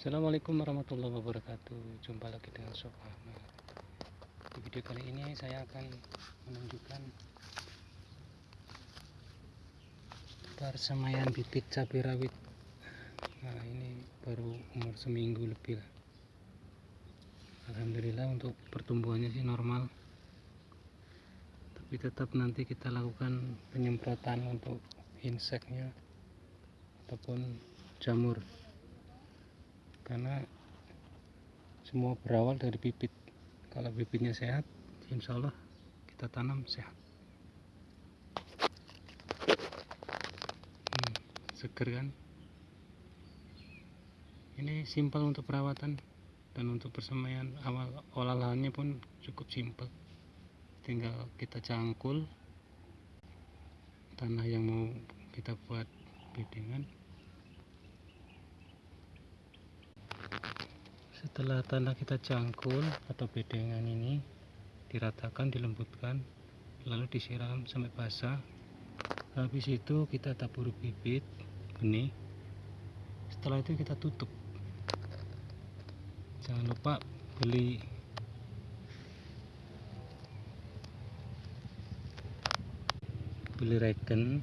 Assalamualaikum warahmatullahi wabarakatuh. Jumpa lagi dengan Sob Ahmad. Di video kali ini saya akan menunjukkan Persemaian bibit cabai rawit Nah ini baru umur seminggu lebih lah. Alhamdulillah untuk pertumbuhannya sih normal. Tapi tetap nanti kita lakukan penyemprotan untuk inseknya Ataupun jamur karena semua berawal dari bibit. Kalau bibitnya sehat insya Allah kita tanam sehat. Hmm, seger kan? Ini simpel untuk perawatan dan untuk persemaian awal olahannya pun cukup simpel. Tinggal kita cangkul tanah yang mau kita buat bedengan setelah tanah kita cangkul atau bedengan ini diratakan dilembutkan lalu disiram sampai basah. Habis itu kita tabur bibit benih. Setelah itu kita tutup. Jangan lupa beli. Beli regen.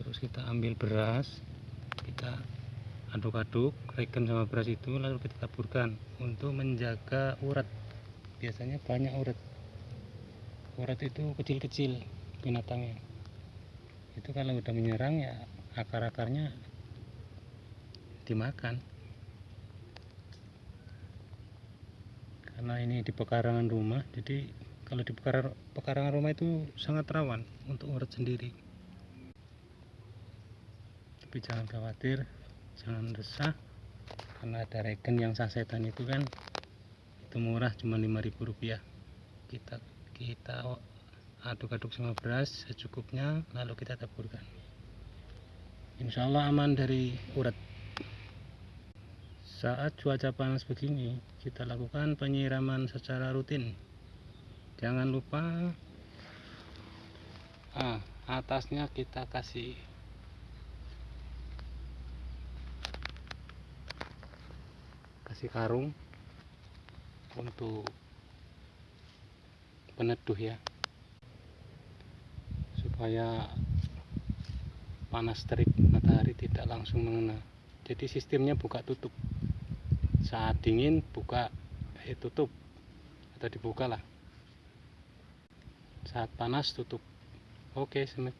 Terus kita ambil beras kita aduk-aduk regen sama beras itu lalu kita taburkan untuk menjaga urat. Biasanya banyak urat. Urat itu kecil-kecil binatangnya. Itu kalau udah menyerang ya akar-akarnya dimakan. Karena ini di pekarangan rumah jadi kalau di pekarangan rumah itu sangat rawan untuk urat sendiri. Tapi jangan khawatir jangan resah karena ada regen yang sasetan itu kan itu murah cuma 5000 rupiah. Kita kita aduk-aduk sama beras secukupnya lalu kita taburkan. Insya Allah aman dari urat. Saat cuaca panas begini kita lakukan penyiraman secara rutin. Jangan lupa ah, atasnya kita kasih karung untuk peneduh ya. Supaya panas terik matahari tidak langsung mengena. Jadi sistemnya buka tutup. Saat dingin buka eh tutup. Atau dibuka lah. Saat panas tutup. Oke semet